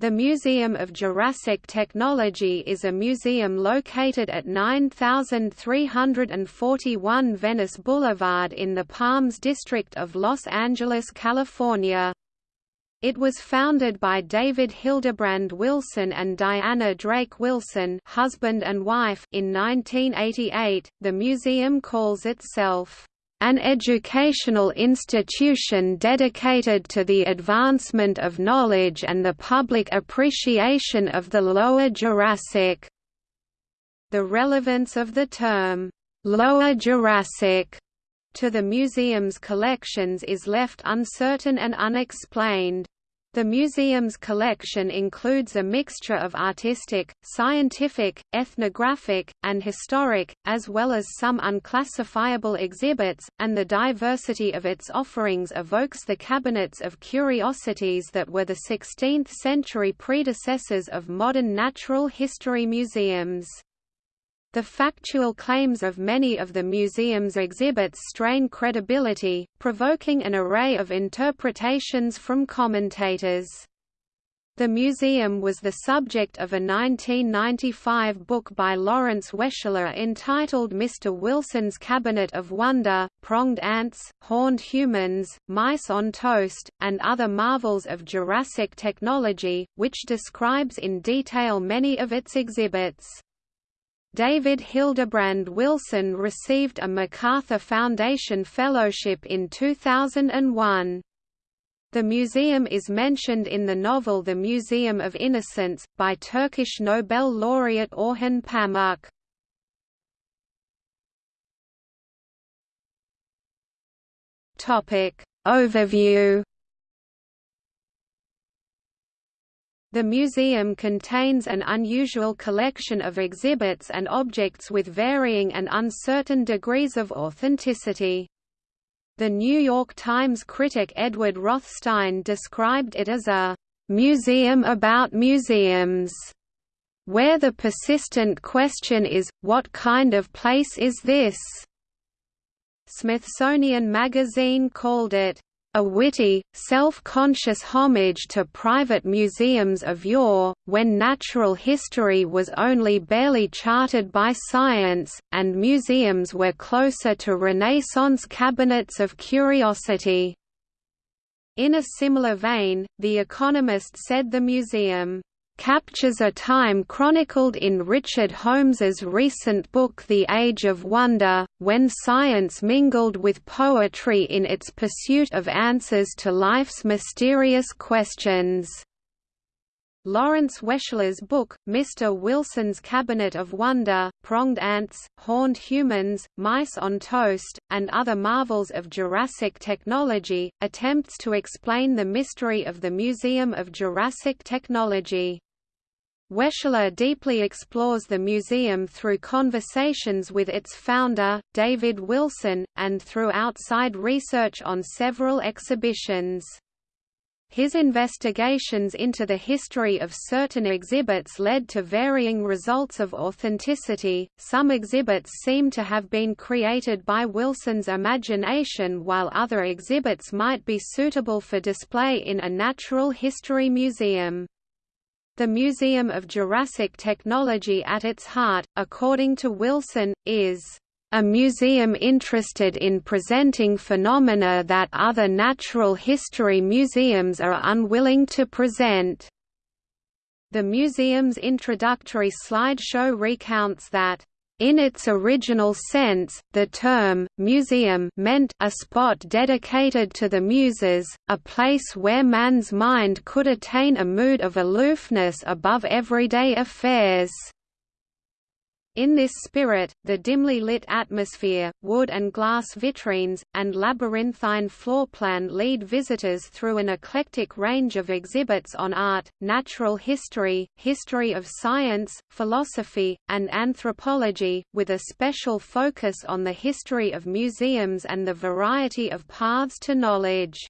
The Museum of Jurassic Technology is a museum located at 9341 Venice Boulevard in the Palms District of Los Angeles, California. It was founded by David Hildebrand Wilson and Diana Drake Wilson, husband and wife, in 1988. The museum calls itself an educational institution dedicated to the advancement of knowledge and the public appreciation of the Lower Jurassic. The relevance of the term, Lower Jurassic, to the museum's collections is left uncertain and unexplained. The museum's collection includes a mixture of artistic, scientific, ethnographic, and historic, as well as some unclassifiable exhibits, and the diversity of its offerings evokes the cabinets of curiosities that were the 16th-century predecessors of modern natural history museums. The factual claims of many of the museum's exhibits strain credibility, provoking an array of interpretations from commentators. The museum was the subject of a 1995 book by Lawrence Weschler entitled Mr. Wilson's Cabinet of Wonder, Pronged Ants, Horned Humans, Mice on Toast, and Other Marvels of Jurassic Technology, which describes in detail many of its exhibits. David Hildebrand Wilson received a MacArthur Foundation Fellowship in 2001. The museum is mentioned in the novel The Museum of Innocence, by Turkish Nobel laureate Orhan Pamuk. Overview The museum contains an unusual collection of exhibits and objects with varying and uncertain degrees of authenticity. The New York Times critic Edward Rothstein described it as a museum about museums, where the persistent question is, what kind of place is this? Smithsonian Magazine called it a witty, self-conscious homage to private museums of yore, when natural history was only barely charted by science, and museums were closer to Renaissance cabinets of curiosity. In a similar vein, The Economist said the museum captures a time chronicled in Richard Holmes's recent book The Age of Wonder, when science mingled with poetry in its pursuit of answers to life's mysterious questions. Lawrence Weschler's book, Mr. Wilson's Cabinet of Wonder, Pronged Ants, Horned Humans, Mice on Toast, and Other Marvels of Jurassic Technology, attempts to explain the mystery of the Museum of Jurassic Technology. Weschler deeply explores the museum through conversations with its founder, David Wilson, and through outside research on several exhibitions. His investigations into the history of certain exhibits led to varying results of authenticity. Some exhibits seem to have been created by Wilson's imagination, while other exhibits might be suitable for display in a natural history museum. The Museum of Jurassic Technology at its heart, according to Wilson, is a museum interested in presenting phenomena that other natural history museums are unwilling to present. The museum's introductory slideshow recounts that in its original sense, the term, museum meant a spot dedicated to the muses, a place where man's mind could attain a mood of aloofness above everyday affairs. In this spirit, the dimly lit atmosphere, wood and glass vitrines, and labyrinthine floor plan lead visitors through an eclectic range of exhibits on art, natural history, history of science, philosophy, and anthropology, with a special focus on the history of museums and the variety of paths to knowledge.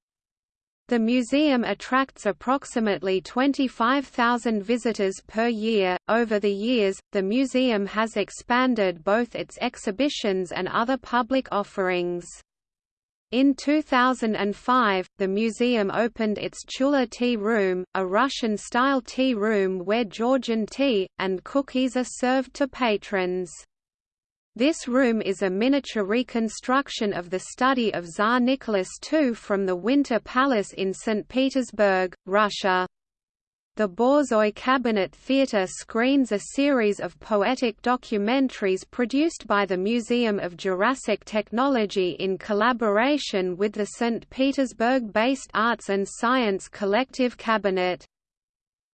The museum attracts approximately 25,000 visitors per year. Over the years, the museum has expanded both its exhibitions and other public offerings. In 2005, the museum opened its Tula Tea Room, a Russian-style tea room where Georgian tea, and cookies are served to patrons. This room is a miniature reconstruction of the study of Tsar Nicholas II from the Winter Palace in St. Petersburg, Russia. The Borzoi Cabinet Theatre screens a series of poetic documentaries produced by the Museum of Jurassic Technology in collaboration with the St. Petersburg-based Arts and Science Collective Cabinet.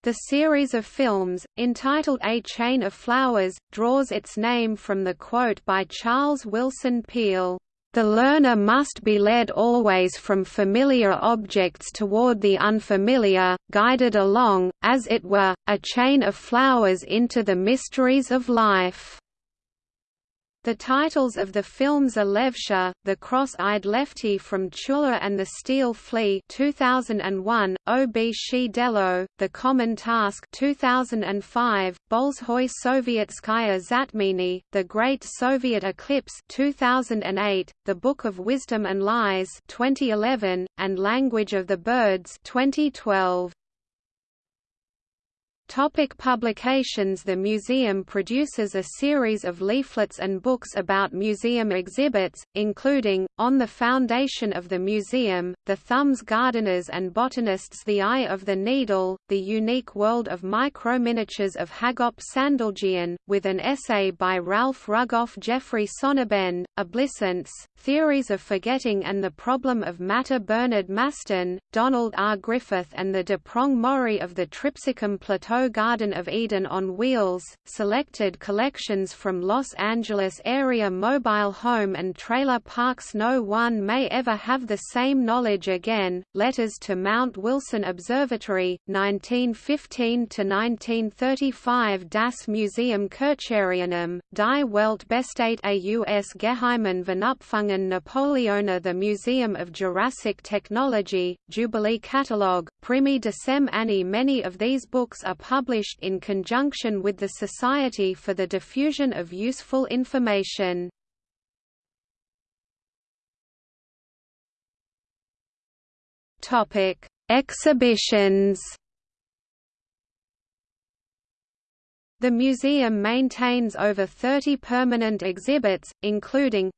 The series of films, entitled A Chain of Flowers, draws its name from the quote by Charles Wilson Peale, "...the learner must be led always from familiar objects toward the unfamiliar, guided along, as it were, a chain of flowers into the mysteries of life." The titles of the films are Levsha, The Cross-Eyed Lefty from Tula and the Steel Flea 2001, Ob The Common Task 2005, Bolshoi Sovietskaya Zatminy, The Great Soviet Eclipse 2008, The Book of Wisdom and Lies 2011, and Language of the Birds 2012. Topic publications The museum produces a series of leaflets and books about museum exhibits, including, On the Foundation of the Museum, The Thumbs Gardeners and Botanists The Eye of the Needle, The Unique World of Microminiatures of Hagop Sandaljian, with an essay by Ralph Rugoff Jeffrey Sonnabend, Obliscence, Theories of Forgetting and the Problem of Matter Bernard Maston, Donald R. Griffith and the Deprong Mori of the Tripiscum Plateau Garden of Eden on Wheels, selected collections from Los Angeles area mobile home and trailer parks. No one may ever have the same knowledge again, Letters to Mount Wilson Observatory, 1915–1935 Das Museum Kircherianum, Die Welt Bestate aus Geheimen Vernupfungen Napoleona The Museum of Jurassic Technology, Jubilee Catalogue, Primi Decem Anni Many of these books are published in conjunction with the Society for the Diffusion of Useful Information. Topic: Exhibitions. The museum maintains over 30 permanent exhibits, including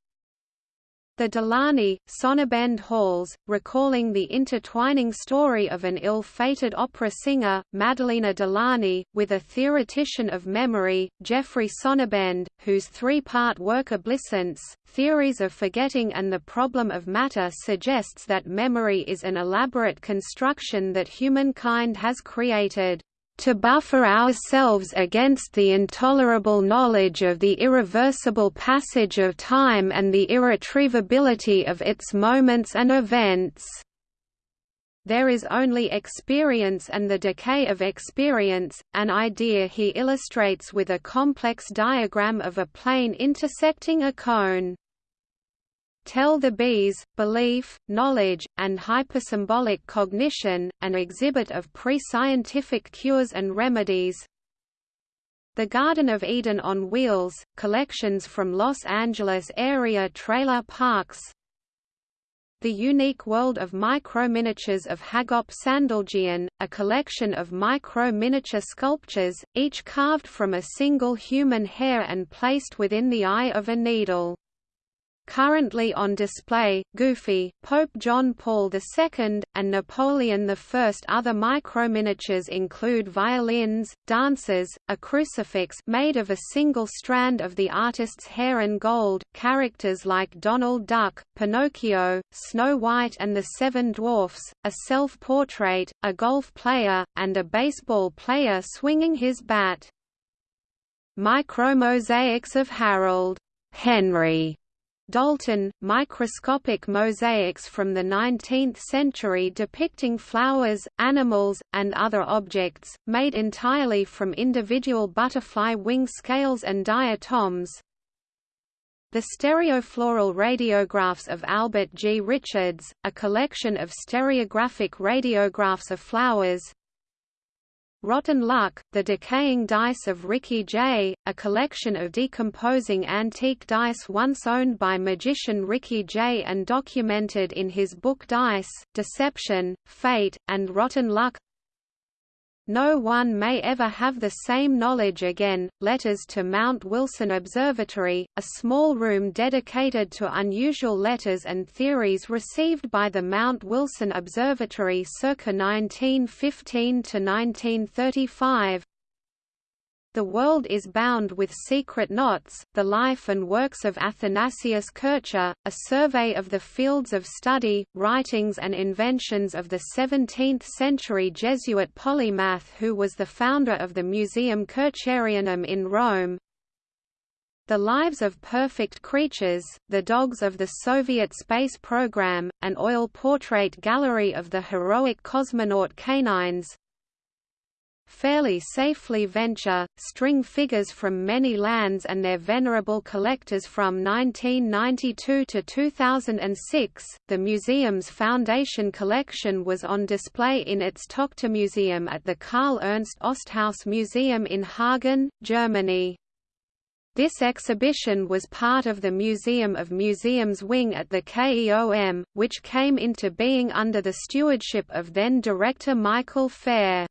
the Delani, Sonnabend Halls, recalling the intertwining story of an ill-fated opera singer, Madalena Delani, with a theoretician of memory, Jeffrey Sonnabend, whose three-part work Obliscence, Theories of Forgetting and the Problem of Matter suggests that memory is an elaborate construction that humankind has created to buffer ourselves against the intolerable knowledge of the irreversible passage of time and the irretrievability of its moments and events. There is only experience and the decay of experience, an idea he illustrates with a complex diagram of a plane intersecting a cone. Tell the Bees, Belief, Knowledge, and Hypersymbolic Cognition, an exhibit of pre-scientific cures and remedies. The Garden of Eden on Wheels, collections from Los Angeles area trailer parks. The Unique World of Microminiatures of Hagop Sandaljian, a collection of micro-miniature sculptures, each carved from a single human hair and placed within the eye of a needle. Currently on display, Goofy, Pope John Paul II, and Napoleon I. Other microminiatures include violins, dancers, a crucifix made of a single strand of the artist's hair and gold, characters like Donald Duck, Pinocchio, Snow White and the Seven Dwarfs, a self-portrait, a golf player, and a baseball player swinging his bat. Micromosaics of Harold Henry Dalton, microscopic mosaics from the 19th century depicting flowers, animals, and other objects, made entirely from individual butterfly wing scales and diatoms. The stereofloral radiographs of Albert G. Richards, a collection of stereographic radiographs of flowers, Rotten Luck, The Decaying Dice of Ricky Jay, a collection of decomposing antique dice once owned by magician Ricky Jay and documented in his book Dice, Deception, Fate, and Rotten Luck no one may ever have the same knowledge again. Letters to Mount Wilson Observatory, a small room dedicated to unusual letters and theories received by the Mount Wilson Observatory circa 1915 to 1935. The World is Bound with Secret Knots, The Life and Works of Athanasius Kircher, a survey of the fields of study, writings and inventions of the 17th-century Jesuit polymath who was the founder of the Museum Kircherianum in Rome, the Lives of Perfect Creatures, The Dogs of the Soviet Space Program, an oil portrait gallery of the heroic cosmonaut canines, fairly safely venture, string figures from many lands and their venerable collectors from 1992 to 2006. The museum's foundation collection was on display in its Tochter Museum at the Karl Ernst Osthaus Museum in Hagen, Germany. This exhibition was part of the Museum of Museums wing at the KEOM, which came into being under the stewardship of then-director Michael Fehr.